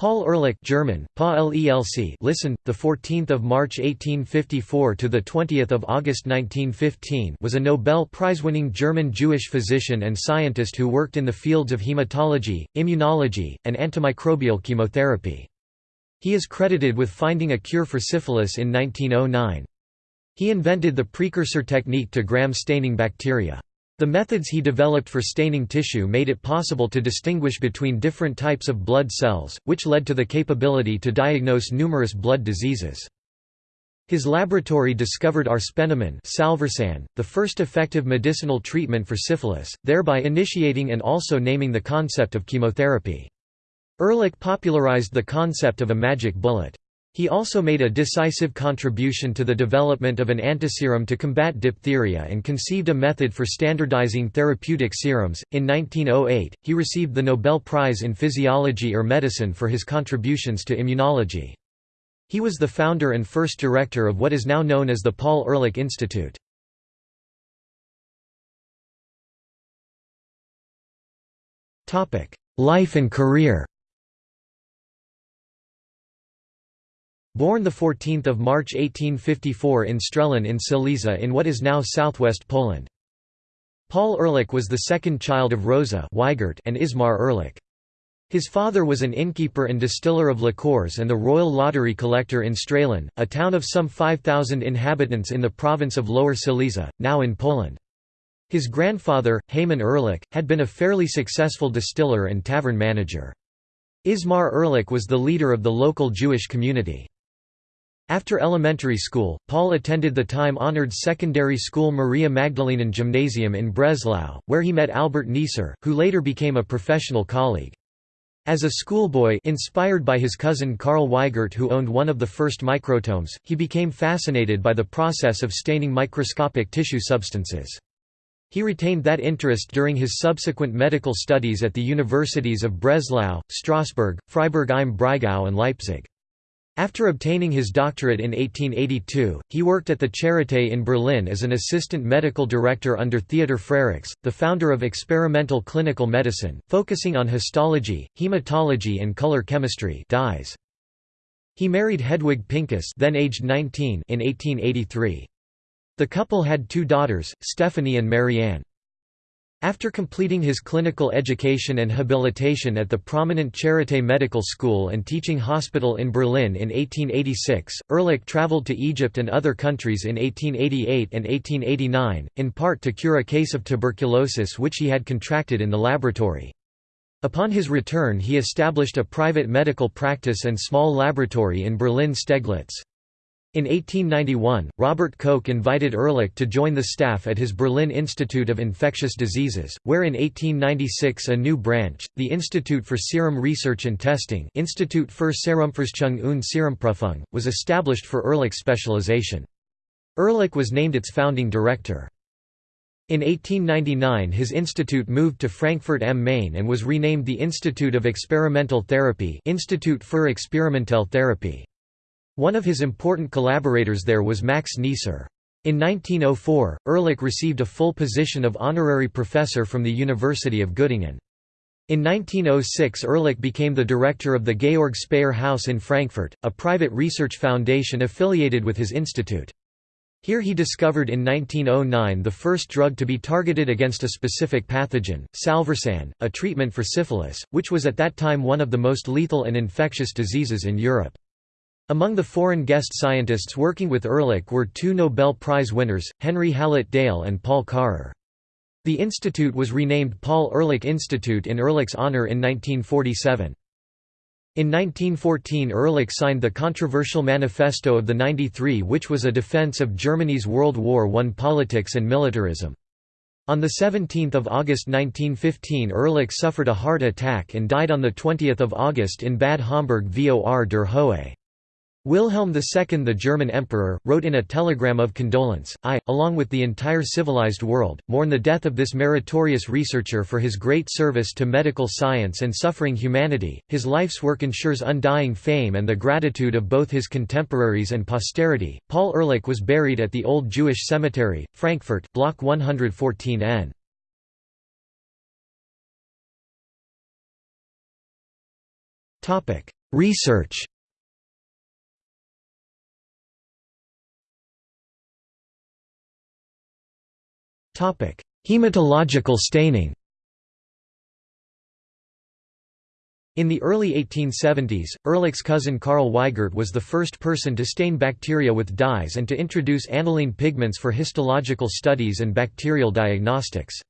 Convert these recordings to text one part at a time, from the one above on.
Paul Ehrlich German, pa listened, the 14th of March 1854 to the 20th of August 1915 was a Nobel Prize-winning German Jewish physician and scientist who worked in the fields of hematology, immunology, and antimicrobial chemotherapy. He is credited with finding a cure for syphilis in 1909. He invented the precursor technique to Gram staining bacteria. The methods he developed for staining tissue made it possible to distinguish between different types of blood cells, which led to the capability to diagnose numerous blood diseases. His laboratory discovered arsphenamine salvarsan, the first effective medicinal treatment for syphilis, thereby initiating and also naming the concept of chemotherapy. Ehrlich popularized the concept of a magic bullet. He also made a decisive contribution to the development of an antiserum to combat diphtheria and conceived a method for standardizing therapeutic serums. In 1908, he received the Nobel Prize in Physiology or Medicine for his contributions to immunology. He was the founder and first director of what is now known as the Paul Ehrlich Institute. Life and career Born 14 March 1854 in Strehlen in Silesia in what is now southwest Poland. Paul Ehrlich was the second child of Rosa Weigert and Ismar Ehrlich. His father was an innkeeper and distiller of liqueurs and the royal lottery collector in Strehlen, a town of some 5,000 inhabitants in the province of Lower Silesia, now in Poland. His grandfather, Heymann Ehrlich, had been a fairly successful distiller and tavern manager. Ismar Ehrlich was the leader of the local Jewish community. After elementary school, Paul attended the time-honored secondary school Maria Magdalenen Gymnasium in Breslau, where he met Albert Neisser, who later became a professional colleague. As a schoolboy inspired by his cousin Karl Weigert who owned one of the first microtomes, he became fascinated by the process of staining microscopic tissue substances. He retained that interest during his subsequent medical studies at the universities of Breslau, Strasbourg, Freiburg im Breisgau and Leipzig. After obtaining his doctorate in 1882, he worked at the Charité in Berlin as an assistant medical director under Theodor Frerichs, the founder of experimental clinical medicine, focusing on histology, hematology and color chemistry dyes. He married Hedwig Pinkus then aged 19 in 1883. The couple had two daughters, Stephanie and Marianne. After completing his clinical education and habilitation at the prominent Charité Medical School and Teaching Hospital in Berlin in 1886, Ehrlich traveled to Egypt and other countries in 1888 and 1889, in part to cure a case of tuberculosis which he had contracted in the laboratory. Upon his return he established a private medical practice and small laboratory in Berlin-Steglitz. In 1891, Robert Koch invited Ehrlich to join the staff at his Berlin Institute of Infectious Diseases, where in 1896 a new branch, the Institute for Serum Research and Testing Institut für Serumforschung und Serumprüfung, was established for Ehrlich's specialization. Ehrlich was named its founding director. In 1899 his institute moved to Frankfurt am Main and was renamed the Institute of Experimental Therapy Institut für Experimentelle Therapie. One of his important collaborators there was Max Neisser. In 1904, Ehrlich received a full position of honorary professor from the University of Göttingen. In 1906 Ehrlich became the director of the Georg Speyer House in Frankfurt, a private research foundation affiliated with his institute. Here he discovered in 1909 the first drug to be targeted against a specific pathogen, salvarsan, a treatment for syphilis, which was at that time one of the most lethal and infectious diseases in Europe. Among the foreign guest scientists working with Ehrlich were two Nobel Prize winners, Henry Hallett Dale and Paul Karrer. The institute was renamed Paul Ehrlich Institute in Ehrlich's honor in 1947. In 1914 Ehrlich signed the controversial Manifesto of the 93 which was a defense of Germany's World War I politics and militarism. On 17 August 1915 Ehrlich suffered a heart attack and died on 20 August in Bad Homburg vor der Höhe. Wilhelm II the German emperor, wrote in a telegram of condolence, I, along with the entire civilized world, mourn the death of this meritorious researcher for his great service to medical science and suffering humanity. His life's work ensures undying fame and the gratitude of both his contemporaries and posterity. Paul Ehrlich was buried at the Old Jewish Cemetery, Frankfurt, Block 114 N. Research Hematological staining In the early 1870s, Ehrlich's cousin Karl Weigert was the first person to stain bacteria with dyes and to introduce aniline pigments for histological studies and bacterial diagnostics.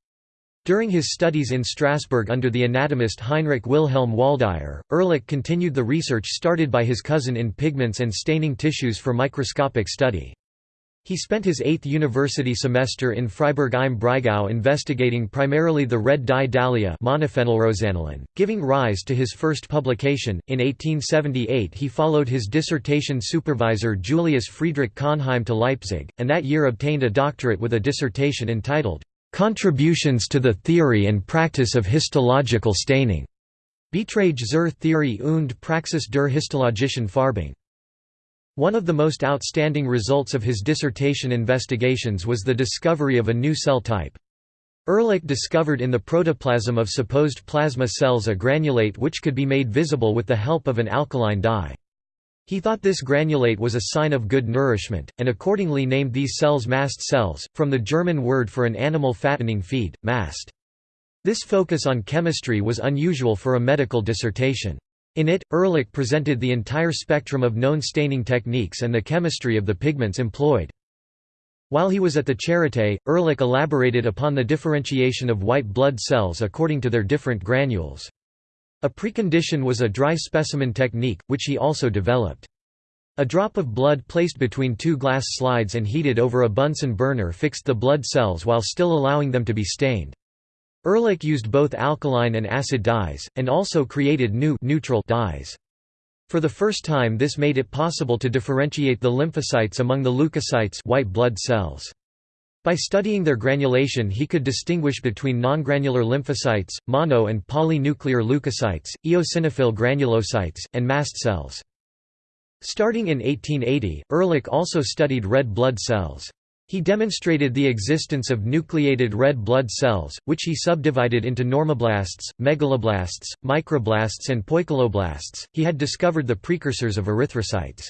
During his studies in Strasbourg under the anatomist Heinrich Wilhelm Waldeyer, Ehrlich continued the research started by his cousin in pigments and staining tissues for microscopic study. He spent his eighth university semester in Freiburg im Breisgau investigating primarily the red dye dahlia giving rise to his first publication. In 1878 he followed his dissertation supervisor Julius Friedrich Cohnheim to Leipzig, and that year obtained a doctorate with a dissertation entitled, "'Contributions to the Theory and Practice of Histological Staining' Beiträge zur Theorie und Praxis der histologischen Farbung. One of the most outstanding results of his dissertation investigations was the discovery of a new cell type. Ehrlich discovered in the protoplasm of supposed plasma cells a granulate which could be made visible with the help of an alkaline dye. He thought this granulate was a sign of good nourishment, and accordingly named these cells mast cells, from the German word for an animal fattening feed, mast. This focus on chemistry was unusual for a medical dissertation. In it, Ehrlich presented the entire spectrum of known staining techniques and the chemistry of the pigments employed. While he was at the Charité, Ehrlich elaborated upon the differentiation of white blood cells according to their different granules. A precondition was a dry specimen technique, which he also developed. A drop of blood placed between two glass slides and heated over a Bunsen burner fixed the blood cells while still allowing them to be stained. Ehrlich used both alkaline and acid dyes, and also created new neutral dyes. For the first time this made it possible to differentiate the lymphocytes among the leukocytes white blood cells. By studying their granulation he could distinguish between non-granular lymphocytes, mono and polynuclear leukocytes, eosinophil granulocytes, and mast cells. Starting in 1880, Ehrlich also studied red blood cells. He demonstrated the existence of nucleated red blood cells, which he subdivided into normoblasts, megaloblasts, microblasts and poikiloblasts. He had discovered the precursors of erythrocytes.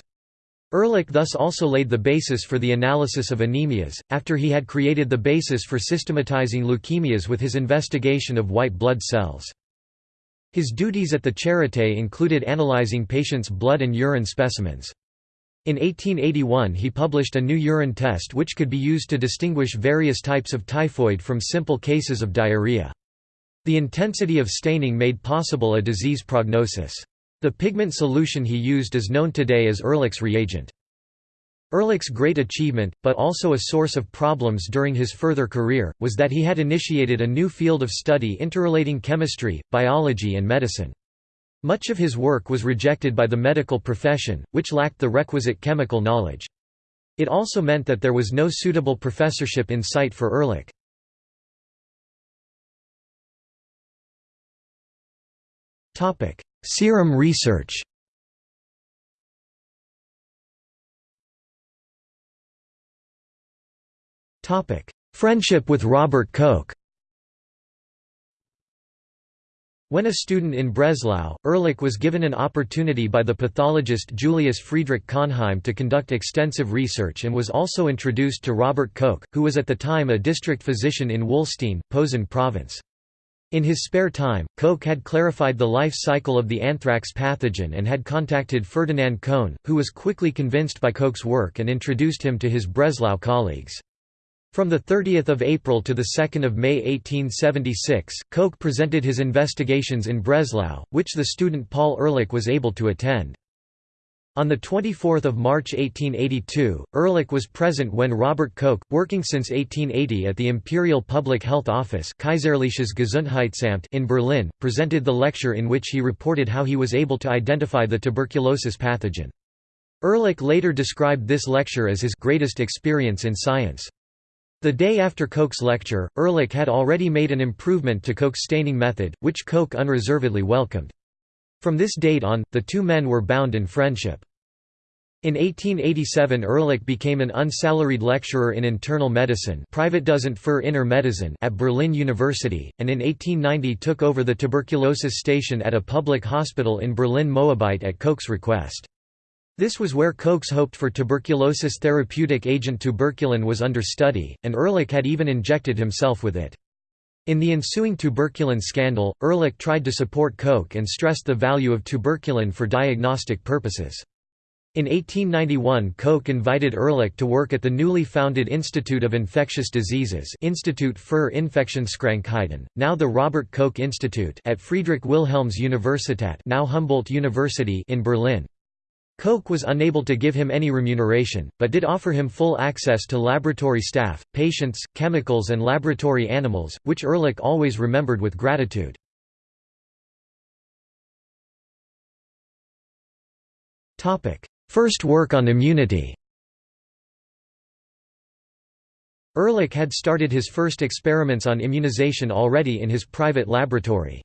Ehrlich thus also laid the basis for the analysis of anemias, after he had created the basis for systematizing leukemias with his investigation of white blood cells. His duties at the Charité included analyzing patients' blood and urine specimens. In 1881 he published a new urine test which could be used to distinguish various types of typhoid from simple cases of diarrhea. The intensity of staining made possible a disease prognosis. The pigment solution he used is known today as Ehrlich's reagent. Ehrlich's great achievement, but also a source of problems during his further career, was that he had initiated a new field of study interrelating chemistry, biology and medicine. Much of his work was rejected by the medical profession, which lacked the requisite chemical knowledge. It also meant that there was no suitable professorship in sight for Ehrlich. Serum research Friendship with Robert Koch When a student in Breslau, Ehrlich was given an opportunity by the pathologist Julius Friedrich Cohnheim to conduct extensive research and was also introduced to Robert Koch, who was at the time a district physician in Wollstein, Posen province. In his spare time, Koch had clarified the life cycle of the anthrax pathogen and had contacted Ferdinand Cohn, who was quickly convinced by Koch's work and introduced him to his Breslau colleagues. From 30 April to 2 May 1876, Koch presented his investigations in Breslau, which the student Paul Ehrlich was able to attend. On 24 March 1882, Ehrlich was present when Robert Koch, working since 1880 at the Imperial Public Health Office Kaiserliches Gesundheitsamt in Berlin, presented the lecture in which he reported how he was able to identify the tuberculosis pathogen. Ehrlich later described this lecture as his greatest experience in science. The day after Koch's lecture, Ehrlich had already made an improvement to Koch's staining method, which Koch unreservedly welcomed. From this date on, the two men were bound in friendship. In 1887 Ehrlich became an unsalaried lecturer in internal medicine at Berlin University, and in 1890 took over the tuberculosis station at a public hospital in Berlin-Moabit at Koch's request. This was where Koch's hoped for tuberculosis therapeutic agent tuberculin was under study, and Ehrlich had even injected himself with it. In the ensuing tuberculin scandal, Ehrlich tried to support Koch and stressed the value of tuberculin for diagnostic purposes. In 1891 Koch invited Ehrlich to work at the newly founded Institute of Infectious Diseases Institute für Infektionskrankheiten, now the Robert Koch Institute at Friedrich Wilhelms Universität now Humboldt University in Berlin. Koch was unable to give him any remuneration, but did offer him full access to laboratory staff, patients, chemicals and laboratory animals, which Ehrlich always remembered with gratitude. First work on immunity Ehrlich had started his first experiments on immunization already in his private laboratory.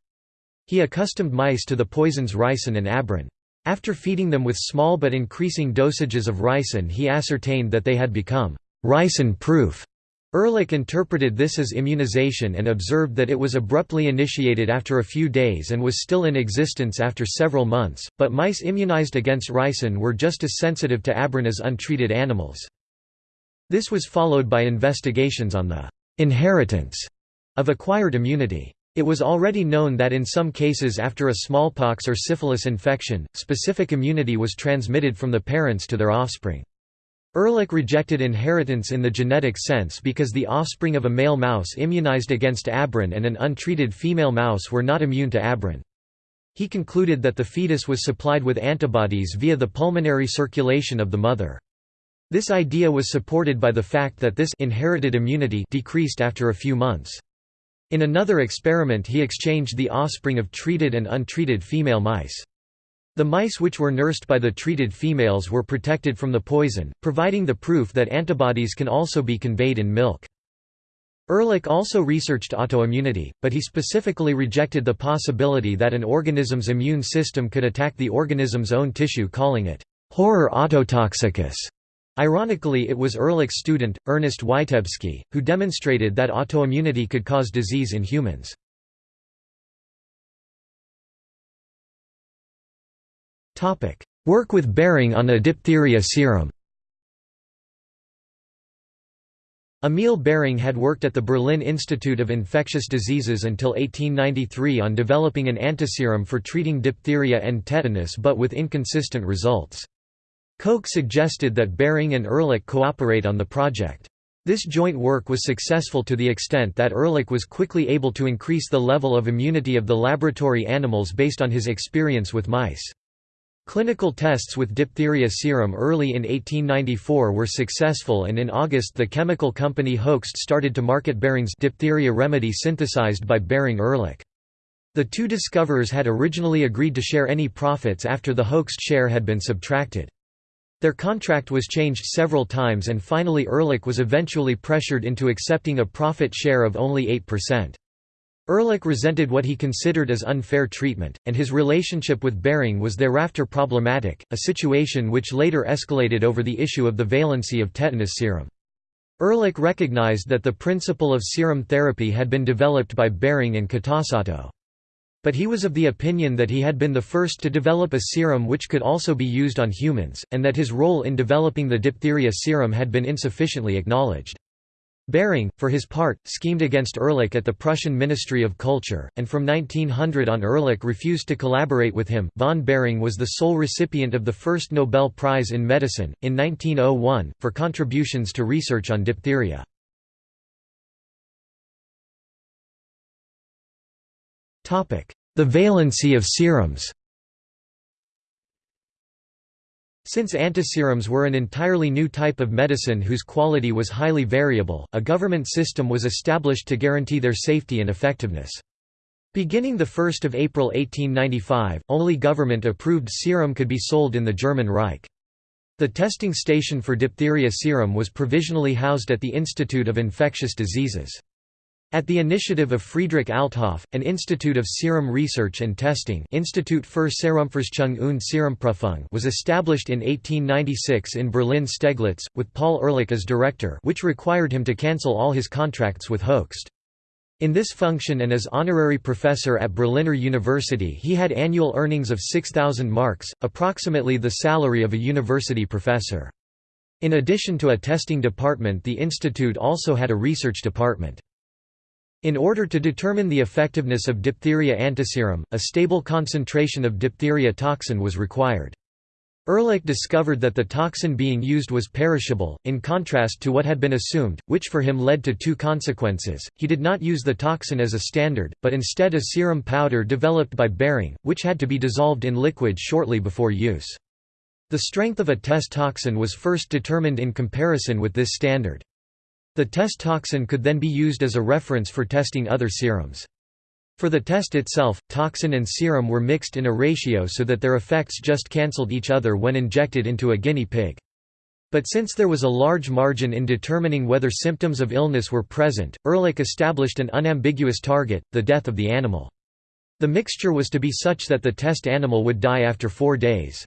He accustomed mice to the poisons ricin and abrin. After feeding them with small but increasing dosages of ricin he ascertained that they had become ricin-proof. Ehrlich interpreted this as immunization and observed that it was abruptly initiated after a few days and was still in existence after several months, but mice immunized against ricin were just as sensitive to abrin as untreated animals. This was followed by investigations on the inheritance of acquired immunity. It was already known that in some cases after a smallpox or syphilis infection, specific immunity was transmitted from the parents to their offspring. Ehrlich rejected inheritance in the genetic sense because the offspring of a male mouse immunized against abrin and an untreated female mouse were not immune to abrin. He concluded that the fetus was supplied with antibodies via the pulmonary circulation of the mother. This idea was supported by the fact that this inherited immunity decreased after a few months. In another experiment he exchanged the offspring of treated and untreated female mice. The mice which were nursed by the treated females were protected from the poison, providing the proof that antibodies can also be conveyed in milk. Ehrlich also researched autoimmunity, but he specifically rejected the possibility that an organism's immune system could attack the organism's own tissue calling it horror autotoxicus. Ironically it was Ehrlich's student, Ernest Witebsky, who demonstrated that autoimmunity could cause disease in humans. Work with Behring on a diphtheria serum Emil Behring had worked at the Berlin Institute of Infectious Diseases until 1893 on developing an antiserum for treating diphtheria and tetanus but with inconsistent results. Koch suggested that Behring and Ehrlich cooperate on the project. This joint work was successful to the extent that Ehrlich was quickly able to increase the level of immunity of the laboratory animals based on his experience with mice. Clinical tests with diphtheria serum early in 1894 were successful and in August the chemical company Hoechst started to market Behring's diphtheria remedy synthesized by Behring Ehrlich. The two discoverers had originally agreed to share any profits after the Hoechst share had been subtracted. Their contract was changed several times and finally Ehrlich was eventually pressured into accepting a profit share of only 8%. Ehrlich resented what he considered as unfair treatment, and his relationship with Behring was thereafter problematic, a situation which later escalated over the issue of the valency of tetanus serum. Ehrlich recognized that the principle of serum therapy had been developed by Behring and Kitasato. But he was of the opinion that he had been the first to develop a serum which could also be used on humans, and that his role in developing the diphtheria serum had been insufficiently acknowledged. Behring, for his part, schemed against Ehrlich at the Prussian Ministry of Culture, and from 1900 on Ehrlich refused to collaborate with him. Von Behring was the sole recipient of the first Nobel Prize in Medicine, in 1901, for contributions to research on diphtheria. The valency of serums Since antiserums were an entirely new type of medicine whose quality was highly variable, a government system was established to guarantee their safety and effectiveness. Beginning 1 April 1895, only government-approved serum could be sold in the German Reich. The testing station for diphtheria serum was provisionally housed at the Institute of Infectious Diseases. At the initiative of Friedrich Althoff, an Institute of Serum Research and Testing Institut für Serumforschung und Serumprüfung was established in 1896 in Berlin-Steglitz, with Paul Ehrlich as director which required him to cancel all his contracts with Hoechst. In this function and as honorary professor at Berliner University he had annual earnings of 6,000 marks, approximately the salary of a university professor. In addition to a testing department the institute also had a research department. In order to determine the effectiveness of diphtheria antiserum, a stable concentration of diphtheria toxin was required. Ehrlich discovered that the toxin being used was perishable, in contrast to what had been assumed, which for him led to two consequences. He did not use the toxin as a standard, but instead a serum powder developed by Behring, which had to be dissolved in liquid shortly before use. The strength of a test toxin was first determined in comparison with this standard. The test toxin could then be used as a reference for testing other serums. For the test itself, toxin and serum were mixed in a ratio so that their effects just cancelled each other when injected into a guinea pig. But since there was a large margin in determining whether symptoms of illness were present, Ehrlich established an unambiguous target, the death of the animal. The mixture was to be such that the test animal would die after four days.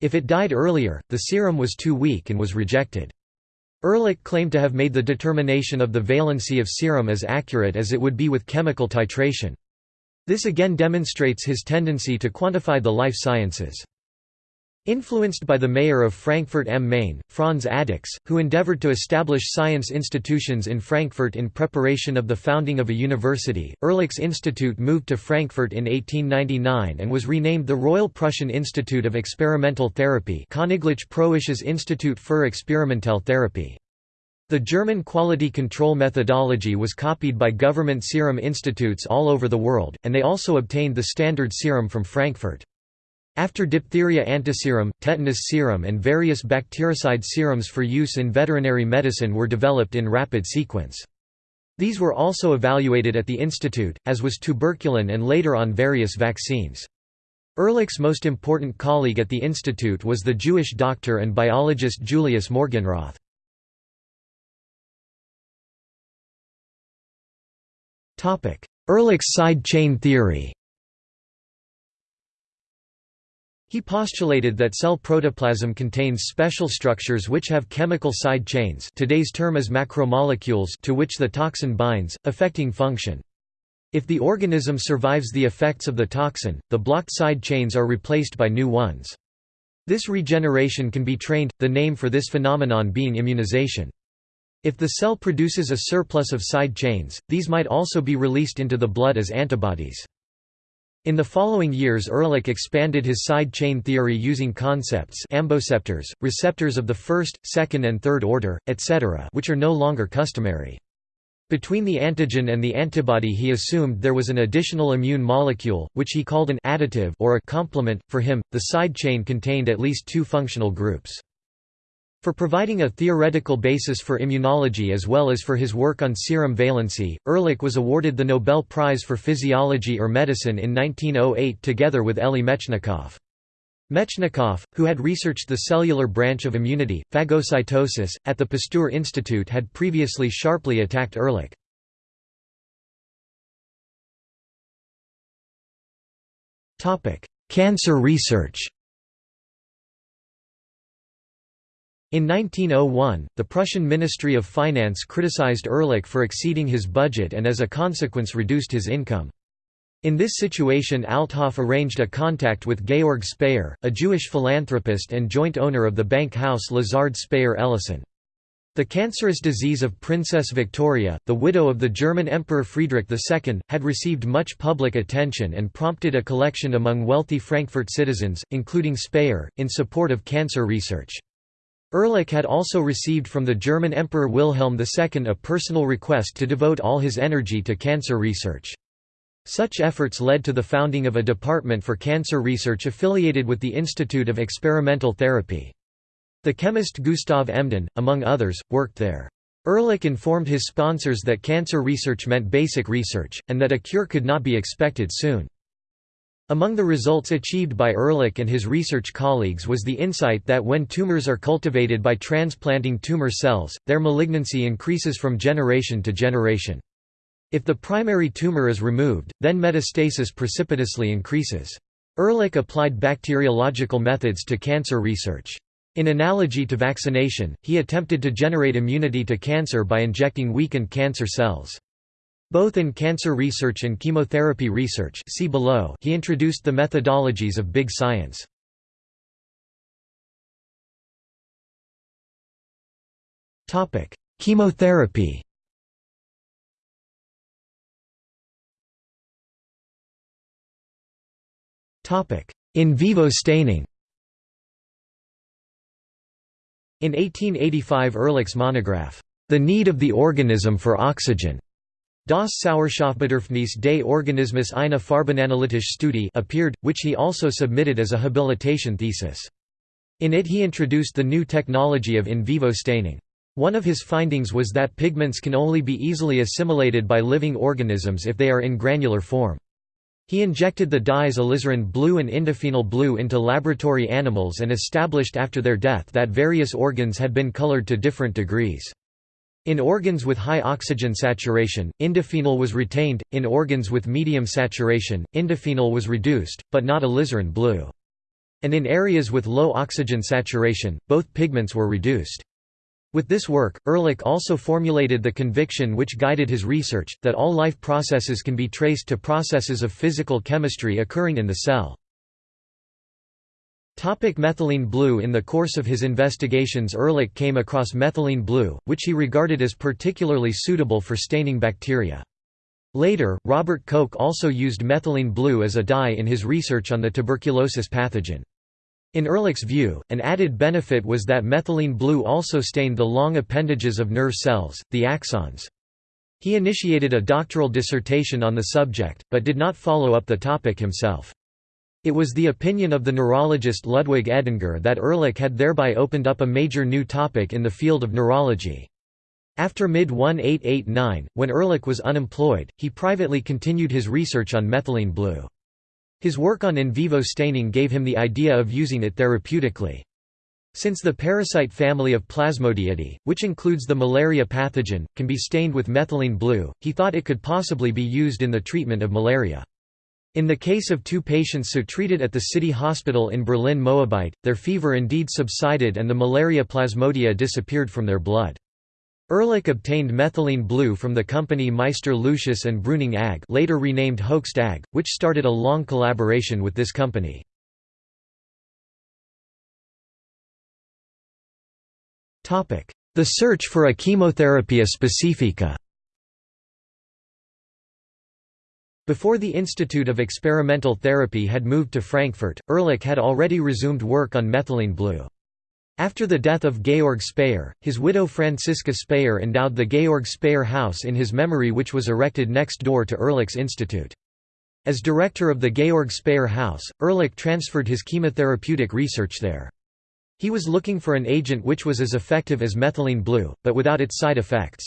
If it died earlier, the serum was too weak and was rejected. Ehrlich claimed to have made the determination of the valency of serum as accurate as it would be with chemical titration. This again demonstrates his tendency to quantify the life sciences. Influenced by the mayor of Frankfurt am Main, Franz Adickes, who endeavored to establish science institutions in Frankfurt in preparation of the founding of a university, Ehrlich's institute moved to Frankfurt in 1899 and was renamed the Royal Prussian Institute of Experimental Therapy Königlich Institut für Experimentelle Therapie. The German quality control methodology was copied by government serum institutes all over the world, and they also obtained the standard serum from Frankfurt. After diphtheria antiserum, tetanus serum and various bactericide serums for use in veterinary medicine were developed in rapid sequence. These were also evaluated at the institute, as was tuberculin and later on various vaccines. Ehrlich's most important colleague at the institute was the Jewish doctor and biologist Julius Morgenroth. Ehrlich's side chain theory He postulated that cell protoplasm contains special structures which have chemical side chains today's term is macromolecules to which the toxin binds, affecting function. If the organism survives the effects of the toxin, the blocked side chains are replaced by new ones. This regeneration can be trained, the name for this phenomenon being immunization. If the cell produces a surplus of side chains, these might also be released into the blood as antibodies. In the following years Ehrlich expanded his side chain theory using concepts amboceptors, receptors of the first, second and third order, etc. which are no longer customary. Between the antigen and the antibody he assumed there was an additional immune molecule, which he called an additive or a complement. For him, the side chain contained at least two functional groups. For providing a theoretical basis for immunology as well as for his work on serum valency, Ehrlich was awarded the Nobel Prize for Physiology or Medicine in 1908 together with Elie Metchnikoff. Metchnikoff, who had researched the cellular branch of immunity, phagocytosis, at the Pasteur Institute had previously sharply attacked Ehrlich. Cancer research In 1901, the Prussian Ministry of Finance criticized Ehrlich for exceeding his budget and as a consequence reduced his income. In this situation Althoff arranged a contact with Georg Speyer, a Jewish philanthropist and joint owner of the bank house Lazard Speyer Ellissen. The cancerous disease of Princess Victoria, the widow of the German Emperor Friedrich II, had received much public attention and prompted a collection among wealthy Frankfurt citizens, including Speyer, in support of cancer research. Ehrlich had also received from the German Emperor Wilhelm II a personal request to devote all his energy to cancer research. Such efforts led to the founding of a department for cancer research affiliated with the Institute of Experimental Therapy. The chemist Gustav Embden, among others, worked there. Ehrlich informed his sponsors that cancer research meant basic research, and that a cure could not be expected soon. Among the results achieved by Ehrlich and his research colleagues was the insight that when tumors are cultivated by transplanting tumor cells, their malignancy increases from generation to generation. If the primary tumor is removed, then metastasis precipitously increases. Ehrlich applied bacteriological methods to cancer research. In analogy to vaccination, he attempted to generate immunity to cancer by injecting weakened cancer cells. Both in cancer research and chemotherapy research see below, he introduced the methodologies of big science. Chemotherapy In vivo staining In 1885 Ehrlich's monograph, The Need of the Organism for Oxygen, Das Sauerstoffbedürfnis des Organismus eine farbenanalytische Studie appeared, which he also submitted as a habilitation thesis. In it he introduced the new technology of in vivo staining. One of his findings was that pigments can only be easily assimilated by living organisms if they are in granular form. He injected the dyes alizarin blue and indophenol blue into laboratory animals and established after their death that various organs had been colored to different degrees. In organs with high oxygen saturation, indophenol was retained, in organs with medium saturation, indophenol was reduced, but not alizarin blue. And in areas with low oxygen saturation, both pigments were reduced. With this work, Ehrlich also formulated the conviction which guided his research, that all life processes can be traced to processes of physical chemistry occurring in the cell. Topic methylene blue In the course of his investigations Ehrlich came across methylene blue, which he regarded as particularly suitable for staining bacteria. Later, Robert Koch also used methylene blue as a dye in his research on the tuberculosis pathogen. In Ehrlich's view, an added benefit was that methylene blue also stained the long appendages of nerve cells, the axons. He initiated a doctoral dissertation on the subject, but did not follow up the topic himself. It was the opinion of the neurologist Ludwig Edinger that Ehrlich had thereby opened up a major new topic in the field of neurology. After mid-1889, when Ehrlich was unemployed, he privately continued his research on methylene blue. His work on in vivo staining gave him the idea of using it therapeutically. Since the parasite family of Plasmodiidae, which includes the malaria pathogen, can be stained with methylene blue, he thought it could possibly be used in the treatment of malaria. In the case of two patients so treated at the city hospital in Berlin Moabit, their fever indeed subsided and the malaria plasmodia disappeared from their blood. Ehrlich obtained methylene blue from the company Meister Lucius and Brüning AG later renamed Hoechst AG, which started a long collaboration with this company. The search for a chemotherapia specifica Before the Institute of Experimental Therapy had moved to Frankfurt, Ehrlich had already resumed work on methylene blue. After the death of Georg Speyer, his widow Franziska Speyer endowed the Georg Speyer House in his memory which was erected next door to Ehrlich's institute. As director of the Georg Speyer House, Ehrlich transferred his chemotherapeutic research there. He was looking for an agent which was as effective as methylene blue, but without its side effects.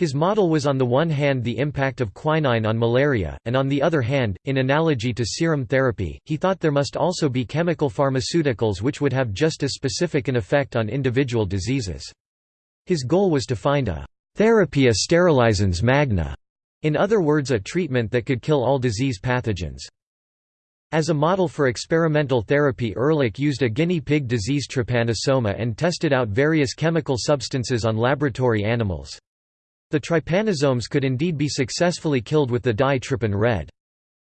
His model was on the one hand the impact of quinine on malaria, and on the other hand, in analogy to serum therapy, he thought there must also be chemical pharmaceuticals which would have just as specific an effect on individual diseases. His goal was to find a «therapia sterilizans magna», in other words a treatment that could kill all disease pathogens. As a model for experimental therapy Ehrlich used a guinea pig disease trypanosoma and tested out various chemical substances on laboratory animals. The trypanosomes could indeed be successfully killed with the dye trypan red.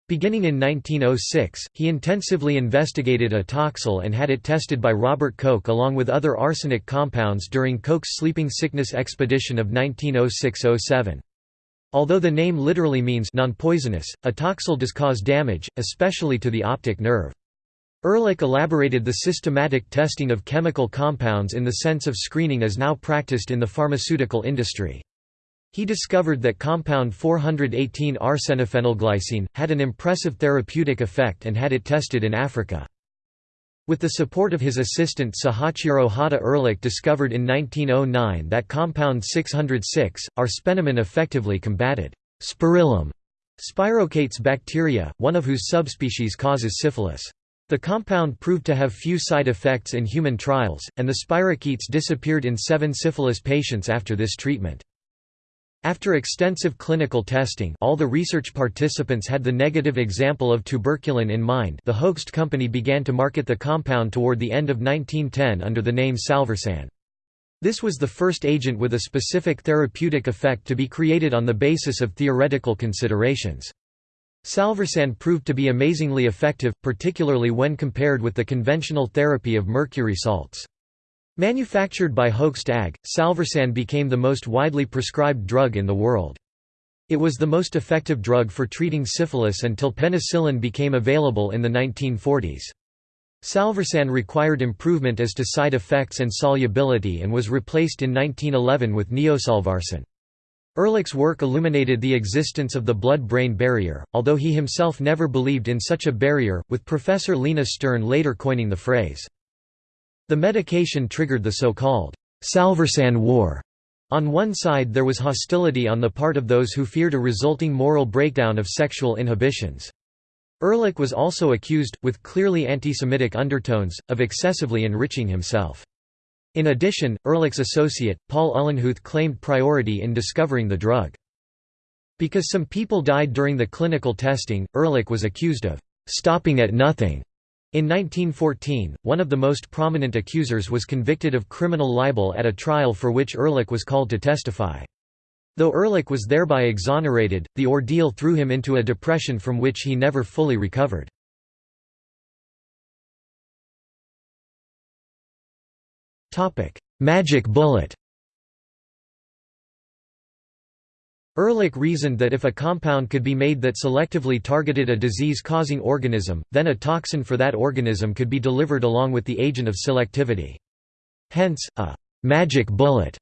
Beginning in 1906, he intensively investigated atoxyl and had it tested by Robert Koch along with other arsenic compounds during Koch's sleeping sickness expedition of 1906–07. Although the name literally means non-poisonous, atoxyl does cause damage, especially to the optic nerve. Ehrlich elaborated the systematic testing of chemical compounds in the sense of screening as now practiced in the pharmaceutical industry. He discovered that compound 418-arsenophenylglycine, had an impressive therapeutic effect and had it tested in Africa. With the support of his assistant Sahachiro Hata Ehrlich discovered in 1909 that compound 606, arsphenamine effectively combated spirillum spirochaetes bacteria, one of whose subspecies causes syphilis. The compound proved to have few side effects in human trials, and the spirochetes disappeared in seven syphilis patients after this treatment. After extensive clinical testing all the research participants had the negative example of tuberculin in mind the Hoechst company began to market the compound toward the end of 1910 under the name Salvarsan. This was the first agent with a specific therapeutic effect to be created on the basis of theoretical considerations. Salvarsan proved to be amazingly effective, particularly when compared with the conventional therapy of mercury salts. Manufactured by Hoechst AG, Salvarsan became the most widely prescribed drug in the world. It was the most effective drug for treating syphilis until penicillin became available in the 1940s. Salvarsan required improvement as to side effects and solubility and was replaced in 1911 with neosalvarsan. Ehrlich's work illuminated the existence of the blood-brain barrier, although he himself never believed in such a barrier, with Professor Lina Stern later coining the phrase, the medication triggered the so-called Salvarsan War. On one side there was hostility on the part of those who feared a resulting moral breakdown of sexual inhibitions. Ehrlich was also accused, with clearly anti-Semitic undertones, of excessively enriching himself. In addition, Ehrlich's associate, Paul Uhlenhuth claimed priority in discovering the drug. Because some people died during the clinical testing, Ehrlich was accused of «stopping at nothing» In 1914, one of the most prominent accusers was convicted of criminal libel at a trial for which Ehrlich was called to testify. Though Ehrlich was thereby exonerated, the ordeal threw him into a depression from which he never fully recovered. Magic bullet Ehrlich reasoned that if a compound could be made that selectively targeted a disease-causing organism, then a toxin for that organism could be delivered along with the agent of selectivity. Hence, a «magic bullet»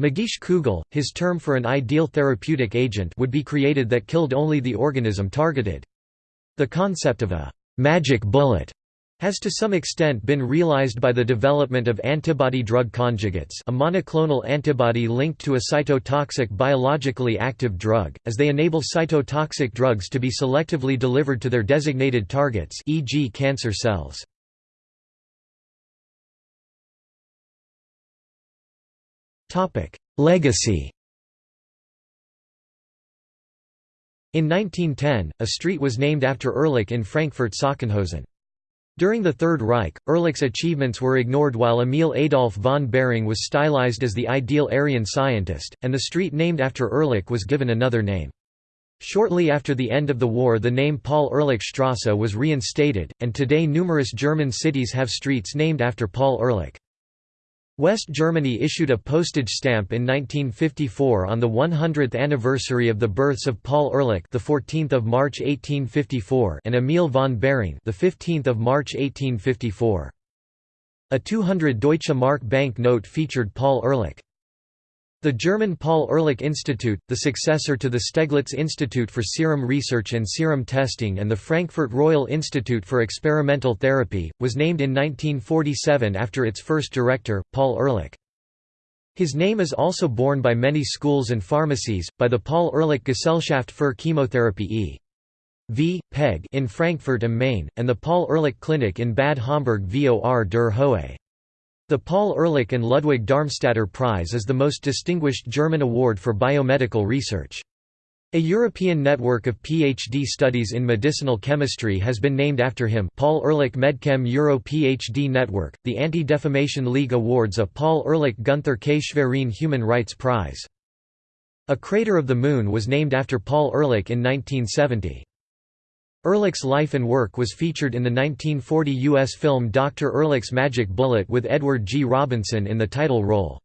Magisch Kugel, his term for an ideal therapeutic agent would be created that killed only the organism targeted. The concept of a «magic bullet» has to some extent been realized by the development of antibody-drug conjugates a monoclonal antibody linked to a cytotoxic biologically active drug, as they enable cytotoxic drugs to be selectively delivered to their designated targets e.g. cancer cells. Legacy In 1910, a street was named after Ehrlich in Frankfurt-Sachsenhausen. During the Third Reich, Ehrlich's achievements were ignored while Emil Adolf von Behring was stylized as the ideal Aryan scientist, and the street named after Ehrlich was given another name. Shortly after the end of the war the name Paul-Ehrlich-Strasse was reinstated, and today numerous German cities have streets named after Paul Ehrlich. West Germany issued a postage stamp in 1954 on the 100th anniversary of the births of Paul Ehrlich, the 14th of March 1854, and Emil von Behring, the 15th of March 1854. A 200 Deutsche Mark bank note featured Paul Ehrlich. The German Paul Ehrlich Institute, the successor to the Steglitz Institute for Serum Research and Serum Testing and the Frankfurt Royal Institute for Experimental Therapy, was named in 1947 after its first director, Paul Ehrlich. His name is also borne by many schools and pharmacies, by the Paul Ehrlich Gesellschaft für Chemotherapie e. V. PEG in Frankfurt am Main, and the Paul Ehrlich Clinic in Bad Homburg vor der Höhe. The Paul Ehrlich and Ludwig Darmstaedter Prize is the most distinguished German award for biomedical research. A European network of PhD studies in medicinal chemistry has been named after him Paul Ehrlich Medchem Euro PhD Network, the Anti-Defamation League awards a Paul Ehrlich Gunther K. Schwerin Human Rights Prize. A crater of the Moon was named after Paul Ehrlich in 1970. Ehrlich's life and work was featured in the 1940 U.S. film Dr. Ehrlich's Magic Bullet with Edward G. Robinson in the title role.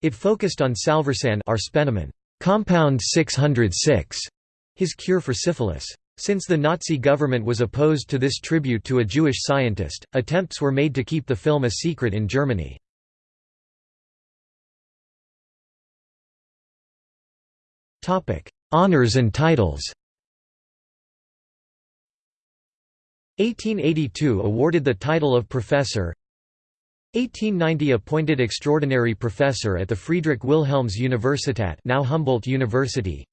It focused on Salvarsan arsphenamine, compound 606, his cure for syphilis. Since the Nazi government was opposed to this tribute to a Jewish scientist, attempts were made to keep the film a secret in Germany. Honours and titles 1882 awarded the title of professor. 1890 appointed extraordinary professor at the Friedrich Wilhelms Universität now Humboldt University.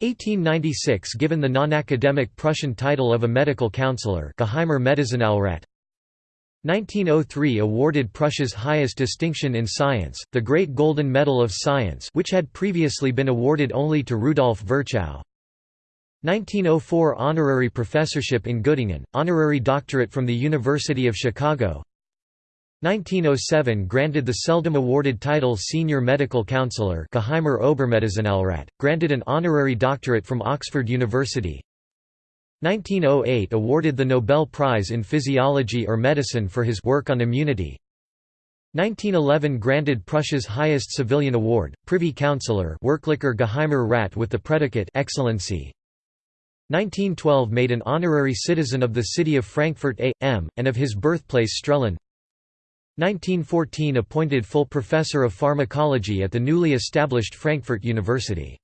1896 given the non-academic Prussian title of a medical counselor Geheimer Medizinalrat. 1903 awarded Prussia's highest distinction in science, the Great Golden Medal of Science which had previously been awarded only to Rudolf Virchow. 1904 honorary professorship in Göttingen, honorary doctorate from the University of Chicago. 1907 granted the seldom awarded title Senior Medical Counselor Geheimer Obermedizinalrat, granted an honorary doctorate from Oxford University. 1908 awarded the Nobel Prize in Physiology or Medicine for his work on immunity. 1911 granted Prussia's highest civilian award, Privy Councillor Wirklicher Geheimer Rat with the predicate Excellency 1912 made an honorary citizen of the city of Frankfurt a.m., and of his birthplace Strehlen 1914 appointed full professor of pharmacology at the newly established Frankfurt University.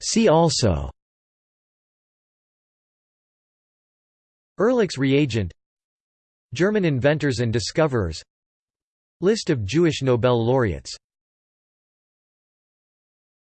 See also Ehrlich's reagent German inventors and discoverers List of Jewish Nobel laureates